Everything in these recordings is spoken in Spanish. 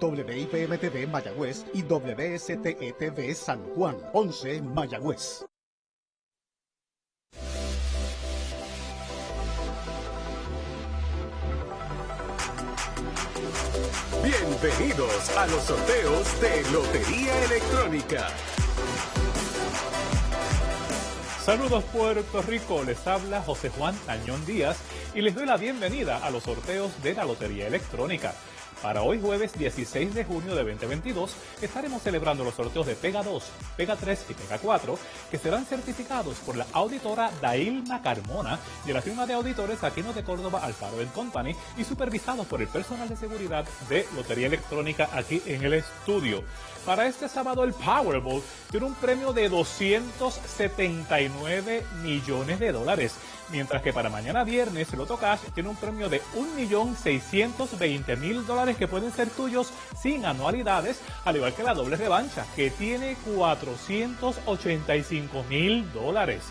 WIPM-TV Mayagüez y WSTE-TV San Juan, 11 Mayagüez. Bienvenidos a los sorteos de Lotería Electrónica. Saludos Puerto Rico, les habla José Juan Tañón Díaz y les doy la bienvenida a los sorteos de la Lotería Electrónica. Para hoy jueves 16 de junio de 2022 estaremos celebrando los sorteos de Pega 2, Pega 3 y Pega 4 que serán certificados por la auditora Dailma Carmona de la firma de auditores Aquino de Córdoba Alfaro Company y supervisados por el personal de seguridad de Lotería Electrónica aquí en el estudio. Para este sábado el Powerball tiene un premio de 279 millones de dólares mientras que para mañana viernes el Loto Cash tiene un premio de 1.620.000 dólares que pueden ser tuyos sin anualidades, al igual que la doble revancha, que tiene 485.000 dólares.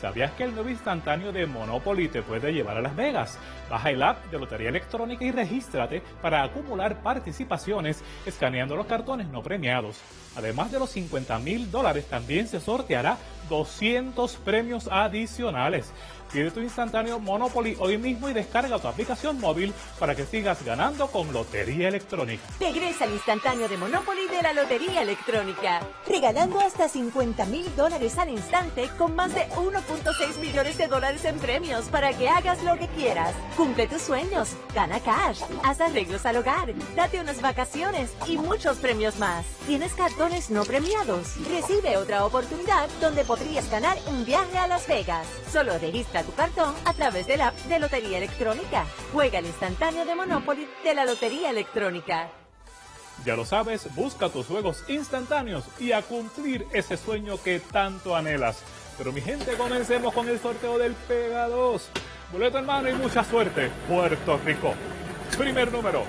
¿Sabías que el nuevo instantáneo de Monopoly te puede llevar a Las Vegas? Baja el app de Lotería Electrónica y regístrate para acumular participaciones escaneando los cartones no premiados. Además de los 50 mil dólares, también se sorteará 200 premios adicionales. Pide tu instantáneo Monopoly hoy mismo y descarga tu aplicación móvil para que sigas ganando con Lotería Electrónica. Regresa al instantáneo de Monopoly de la Lotería Electrónica, regalando hasta 50 mil dólares al instante con más de 1.6 millones de dólares en premios para que hagas lo que quieras. Cumple tus sueños, gana cash, haz arreglos al hogar, date unas vacaciones y muchos premios más. ¿Tienes cartones no premiados? Recibe otra oportunidad donde podrías ganar un viaje a Las Vegas. Solo registra tu cartón a través de la app de Lotería Electrónica. Juega el instantáneo de Monopoly de la Lotería Electrónica. Ya lo sabes, busca tus juegos instantáneos y a cumplir ese sueño que tanto anhelas. Pero mi gente, comencemos con el sorteo del Pega 2. Boleto en y mucha suerte, Puerto Rico. Primer número.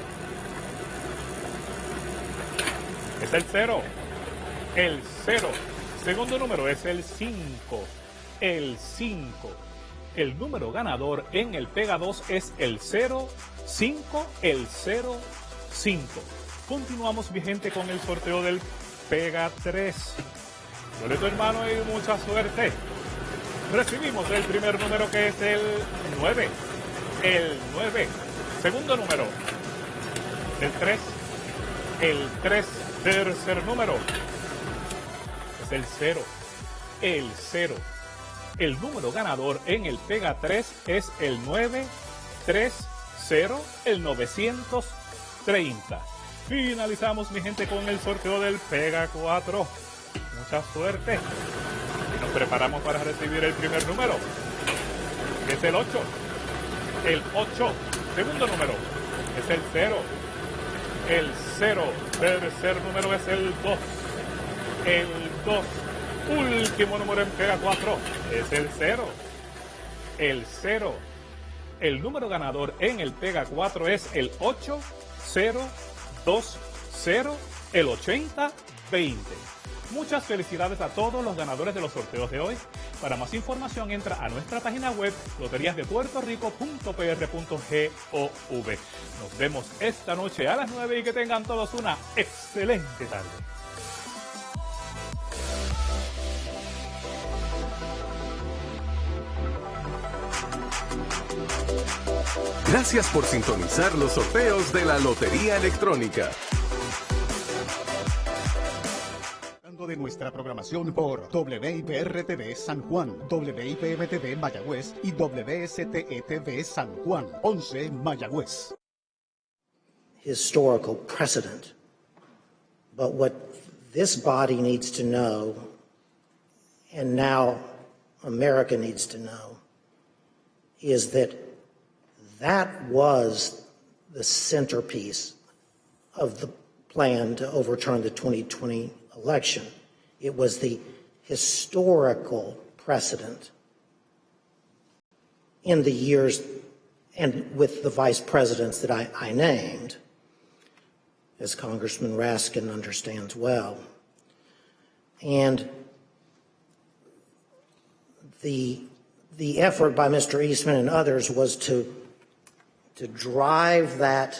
Es el 0. El 0. Segundo número es el 5. El 5. El número ganador en el Pega 2 es el 05, el 05. Continuamos, vigente con el sorteo del Pega 3. Boleto hermano y mucha suerte. Recibimos el primer número que es el 9. El 9. Segundo número. El 3. El 3. Tercer número. Es el 0. El 0. El número ganador en el Pega 3 es el 930, el 930. Finalizamos, mi gente, con el sorteo del Pega 4. Mucha suerte. Y nos preparamos para recibir el primer número, es el 8. El 8. Segundo número es el 0. El 0. Tercer número es el 2. El 2 Último número en Pega 4 es el 0. El 0. El número ganador en el Pega 4 es el 8020, el 8020. Muchas felicidades a todos los ganadores de los sorteos de hoy. Para más información entra a nuestra página web loteriasdepuertorico.pr.gov. Nos vemos esta noche a las 9 y que tengan todos una excelente tarde. Gracias por sintonizar los sorteos de la Lotería Electrónica. de nuestra programación por WIPR-TV San Juan, WIPM-TV Mayagüez y WSTE-TV San Juan, 11 Mayagüez. Historical precedent. But what this body needs to know, and now America needs to know, is that that was the centerpiece of the plan to overturn the 2020 election. It was the historical precedent in the years and with the vice presidents that I, I named, as Congressman Raskin understands well. And the, the effort by Mr. Eastman and others was to to drive that